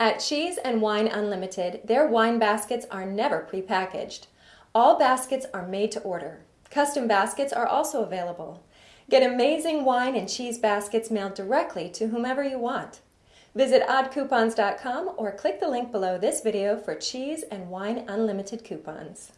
At Cheese and Wine Unlimited, their wine baskets are never prepackaged. All baskets are made to order. Custom baskets are also available. Get amazing wine and cheese baskets mailed directly to whomever you want. Visit oddcoupons.com or click the link below this video for Cheese and Wine Unlimited coupons.